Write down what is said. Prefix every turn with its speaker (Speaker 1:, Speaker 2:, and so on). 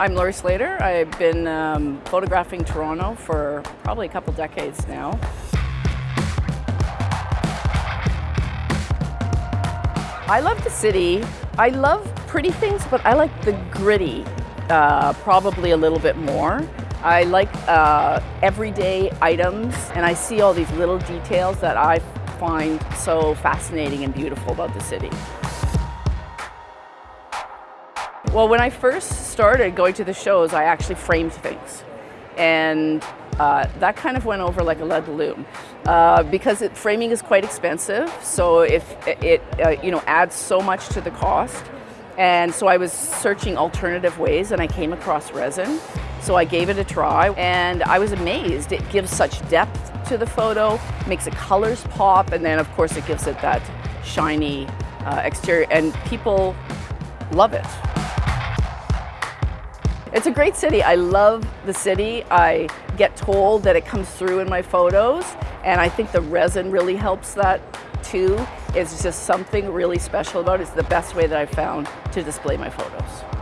Speaker 1: I'm Laurie Slater. I've been um, photographing Toronto for probably a couple decades now. I love the city. I love pretty things, but I like the gritty uh, probably a little bit more. I like uh, everyday items and I see all these little details that I find so fascinating and beautiful about the city. Well, when I first started going to the shows, I actually framed things. And uh, that kind of went over like a lead balloon uh, because it, framing is quite expensive. So if it, uh, you know, adds so much to the cost. And so I was searching alternative ways and I came across resin. So I gave it a try and I was amazed. It gives such depth to the photo, makes the colors pop, and then of course it gives it that shiny uh, exterior and people love it. It's a great city. I love the city. I get told that it comes through in my photos and I think the resin really helps that too. It's just something really special about it. It's the best way that I've found to display my photos.